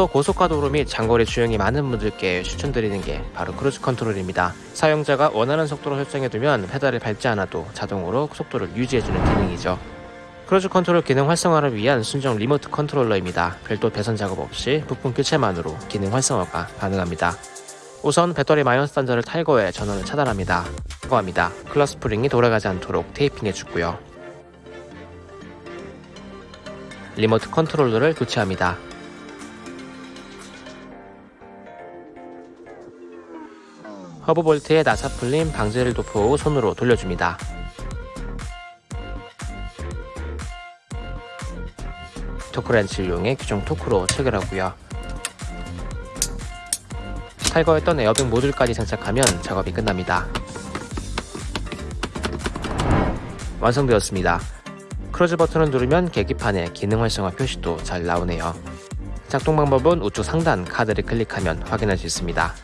또 고속도로 및 장거리 주행이 많은 분들께 추천드리는 게 바로 크루즈 컨트롤입니다. 사용자가 원하는 속도로 설정해두면 페달을 밟지 않아도 자동으로 속도를 유지해주는 기능이죠. 크루즈 컨트롤 기능 활성화를 위한 순정 리모트 컨트롤러입니다. 별도 배선 작업 없이 부품 교체만으로 기능 활성화가 가능합니다. 우선 배터리 마이너스 단자를 탈거해 전원을 차단합니다. 탈거합니다. clock spring이 돌아가지 않도록 테이핑해 주고요. 리모트 컨트롤러를 교체합니다. 허브 볼트에 나사 풀림 방지를 도포 후 손으로 돌려줍니다. 토크렌치를 이용해 규정 토크로 체결하고요. 탈거했던 에어백 모듈까지 장착하면 작업이 끝납니다. 완성되었습니다. 크루즈 버튼을 누르면 계기판에 기능 활성화 표시도 잘 나오네요. 작동 방법은 우측 상단 카드를 클릭하면 확인할 수 있습니다.